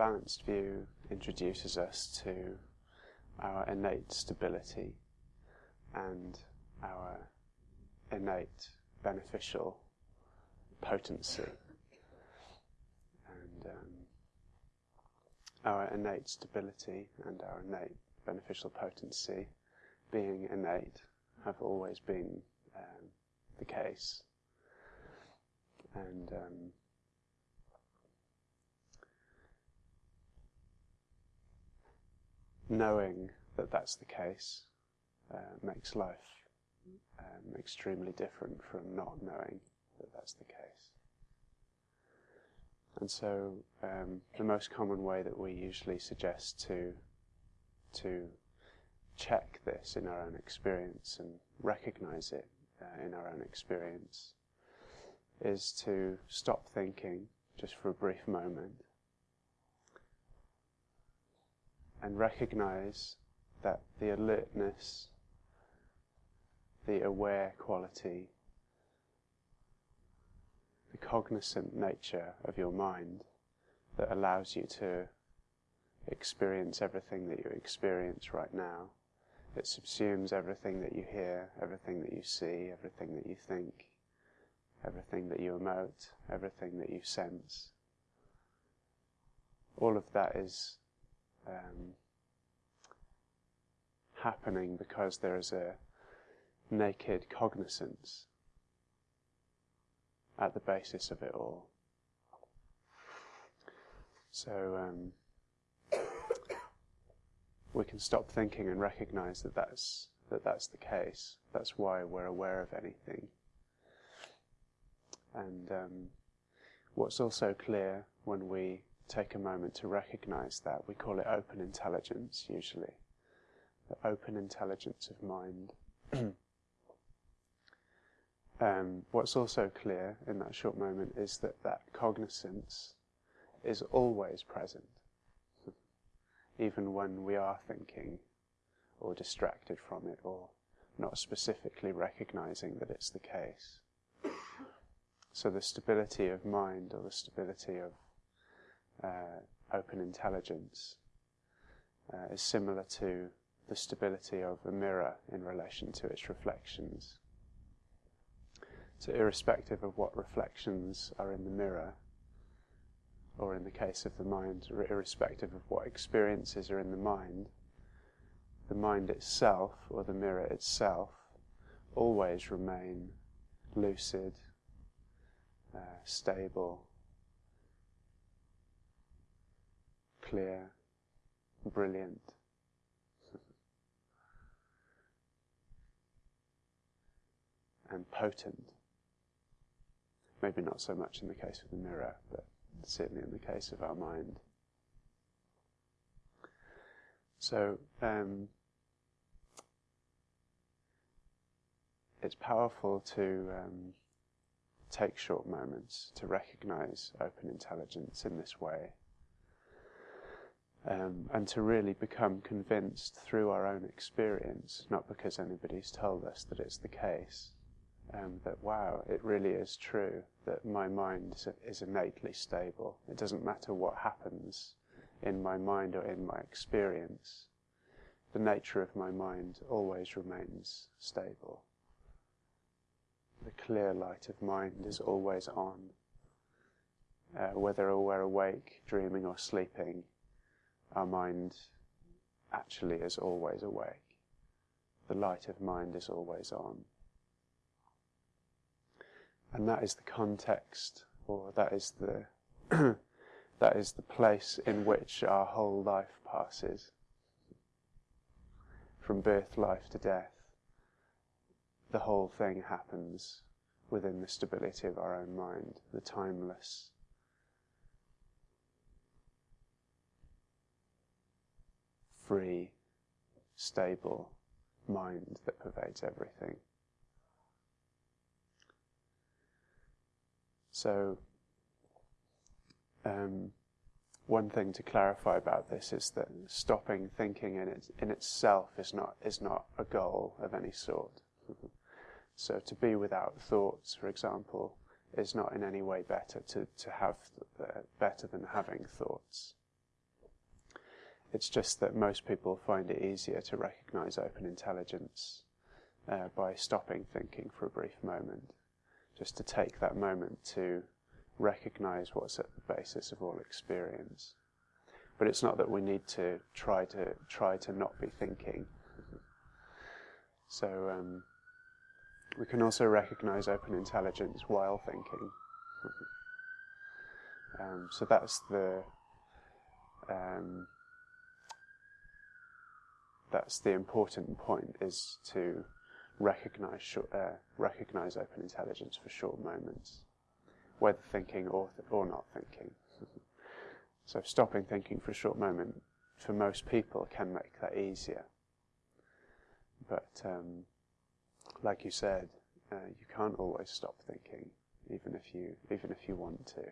balanced view introduces us to our innate stability and our innate beneficial potency. And um, our innate stability and our innate beneficial potency, being innate, have always been um, the case. And um, knowing that that's the case uh, makes life um, extremely different from not knowing that that's the case. And so, um, the most common way that we usually suggest to to check this in our own experience and recognize it uh, in our own experience is to stop thinking just for a brief moment and recognize that the alertness, the aware quality, the cognizant nature of your mind that allows you to experience everything that you experience right now. It subsumes everything that you hear, everything that you see, everything that you think, everything that you emote, everything that you sense. All of that is um, happening because there is a naked cognizance at the basis of it all. So um, we can stop thinking and recognize that that's that that's the case. That's why we're aware of anything. And um, what's also clear when we take a moment to recognize that, we call it open intelligence usually. The open intelligence of mind. um, what's also clear in that short moment is that that cognizance is always present, even when we are thinking or distracted from it or not specifically recognizing that it's the case. So the stability of mind or the stability of uh, open intelligence uh, is similar to the stability of a mirror in relation to its reflections. So irrespective of what reflections are in the mirror, or in the case of the mind, irrespective of what experiences are in the mind, the mind itself, or the mirror itself, always remain lucid, uh, stable, clear, brilliant. and potent. Maybe not so much in the case of the mirror, but certainly in the case of our mind. So, um, it's powerful to um, take short moments to recognize open intelligence in this way. Um, and to really become convinced through our own experience, not because anybody's told us that it's the case, um, that wow, it really is true that my mind is, innately stable. It doesn't matter what happens in my mind or in my experience, the nature of my mind always remains stable. The clear light of mind is always on. Uh, whether we're awake, dreaming, or sleeping, our mind actually is always awake. The light of mind is always on. And that is the context, or that is the that is the place in which our whole life passes. From birth, life to death, the whole thing happens within the stability of our own mind, the timeless, free, stable mind that pervades everything. So, um, one thing to clarify about this is that stopping thinking in, it, in itself is not, is not a goal of any sort. so to be without thoughts, for example, is not in any way better to, to have uh, better than having thoughts. It's just that most people find it easier to recognize open intelligence uh, by stopping thinking for a brief moment, just to take that moment to recognize what's at the basis of all experience. But it's not that we need to try to try to not be thinking. So um, we can also recognize open intelligence while thinking. um, so that's the um, that's the important point is to recognize uh, recognize open intelligence for short moments, whether thinking or th- or not thinking. so stopping thinking for a short moment for most people can make that easier. But um, like you said, uh, you can't always stop thinking, even if you even if you want to.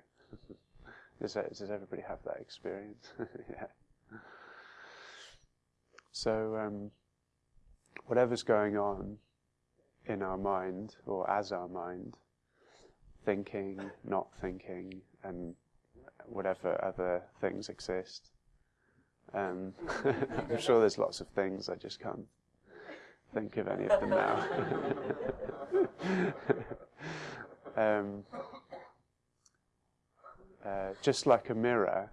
does, that, does everybody have that experience? yeah. So, um, whatever's going on in our mind or as our mind, thinking, not thinking, and whatever other things exist. Um, I'm sure there's lots of things, I just can't think of any of them now. um, uh, just like a mirror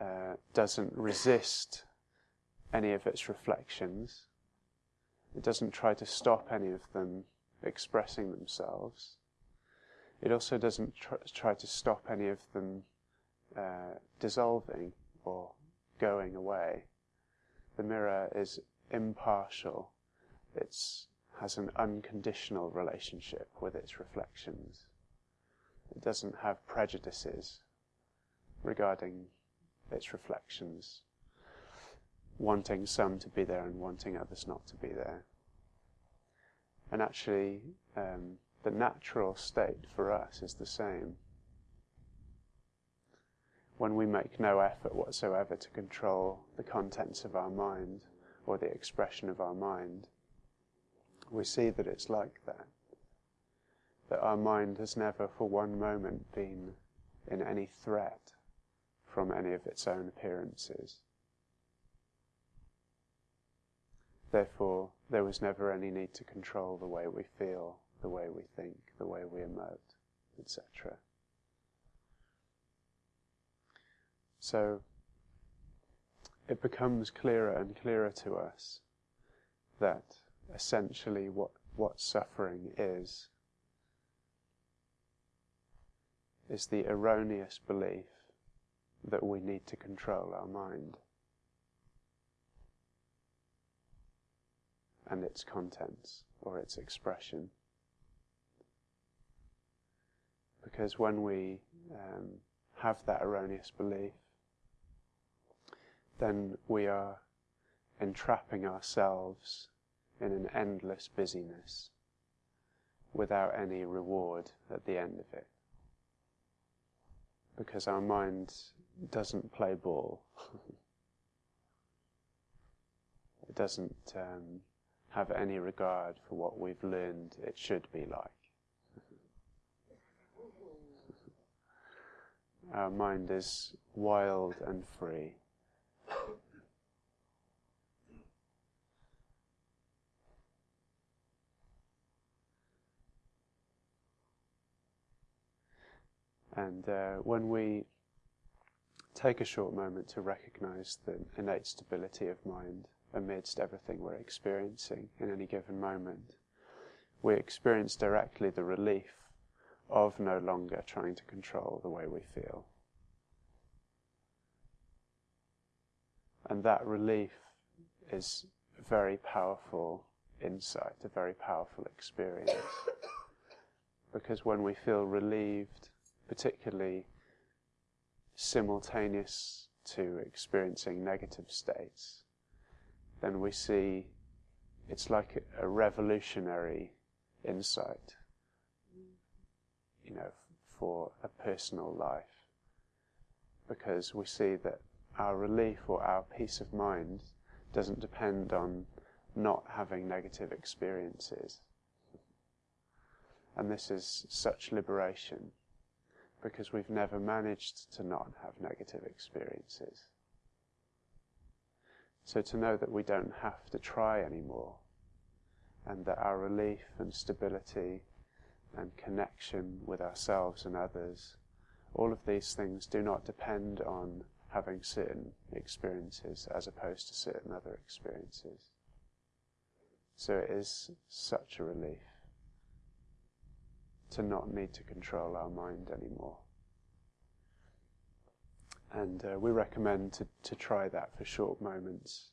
uh, doesn't resist any of its reflections. It doesn't try to stop any of them expressing themselves. It also doesn't tr- try to stop any of them uh, dissolving or going away. The mirror is impartial. It has an unconditional relationship with its reflections. It doesn't have prejudices regarding its reflections wanting some to be there and wanting others not to be there. And actually, um, the natural state for us is the same. When we make no effort whatsoever to control the contents of our mind or the expression of our mind, we see that it's like that. That our mind has never for one moment been in any threat from any of its own appearances. Therefore, there was never any need to control the way we feel, the way we think, the way we emote, etc. So, it becomes clearer and clearer to us that essentially what, what suffering is, is the erroneous belief that we need to control our mind. And its contents or its expression. Because when we um, have that erroneous belief, then we are entrapping ourselves in an endless busyness without any reward at the end of it. Because our mind doesn't play ball. it doesn't um, have any regard for what we've learned it should be like. Our mind is wild and free. And uh, when we take a short moment to recognize the innate stability of mind, amidst everything we're experiencing in any given moment. We experience directly the relief of no longer trying to control the way we feel. And that relief is a very powerful insight, a very powerful experience. because when we feel relieved, particularly simultaneous to experiencing negative states, then we see it's like a, revolutionary insight, you know, for a personal life. Because we see that our relief or our peace of mind doesn't depend on not having negative experiences. And this is such liberation because we've never managed to not have negative experiences. So to know that we don't have to try anymore, and that our relief and stability and connection with ourselves and others, all of these things do not depend on having certain experiences as opposed to certain other experiences. So it is such a relief to not need to control our mind anymore. And uh, we recommend to, to try that for short moments,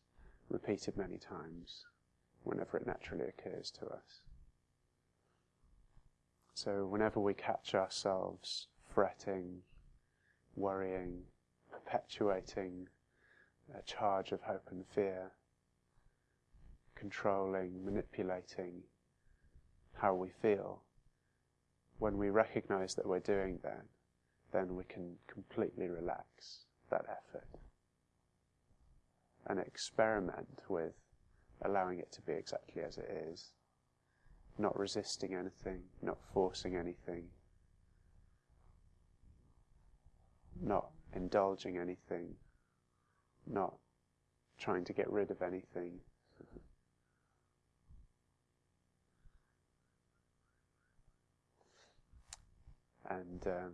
repeated many times, whenever it naturally occurs to us. So, whenever we catch ourselves fretting, worrying, perpetuating a charge of hope and fear, controlling, manipulating how we feel, when we recognize that we're doing that, then we can completely relax that effort and experiment with allowing it to be exactly as it is, not resisting anything, not forcing anything, not indulging anything, not trying to get rid of anything. and um,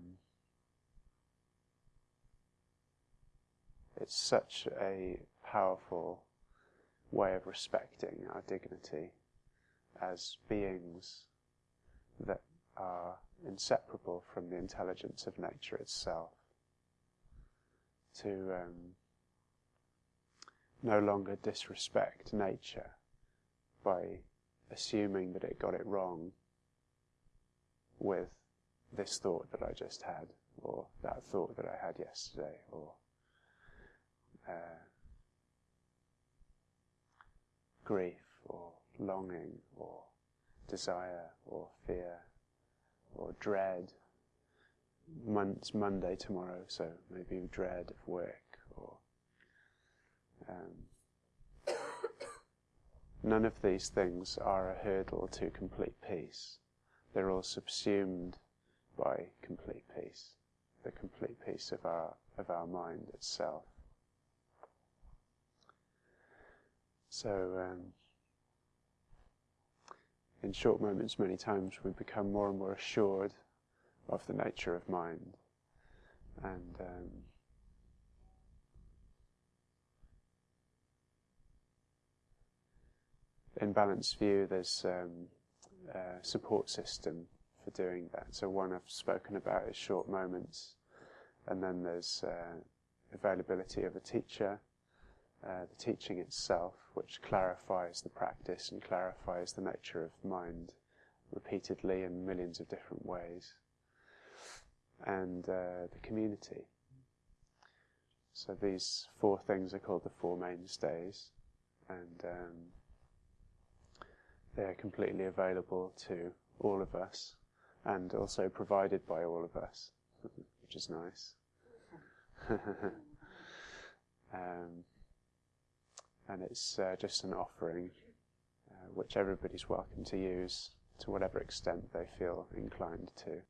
it's such a powerful way of respecting our dignity as beings that are inseparable from the intelligence of nature itself. To um, no longer disrespect nature by assuming that it got it wrong with this thought that I just had, or that thought that I had yesterday, or uh, grief, or longing, or desire, or fear, or dread. it's Monday tomorrow, so maybe dread of work, or um, none of these things are a hurdle to complete peace. They're all subsumed by complete peace, the complete peace of our, of our mind itself. So, um, in short moments, many times we become more and more assured of the nature of mind. And um, in Balanced View, there's um, a support system for doing that. So one I've spoken about is short moments, and then there's uh, availability of a teacher, uh, the teaching itself, which clarifies the practice and clarifies the nature of mind repeatedly in millions of different ways, and uh, the community. So these four things are called the four mainstays, and um, they're completely available to all of us and also provided by all of us, which is nice. um, and it's uh, just an offering uh, which everybody's welcome to use to whatever extent they feel inclined to.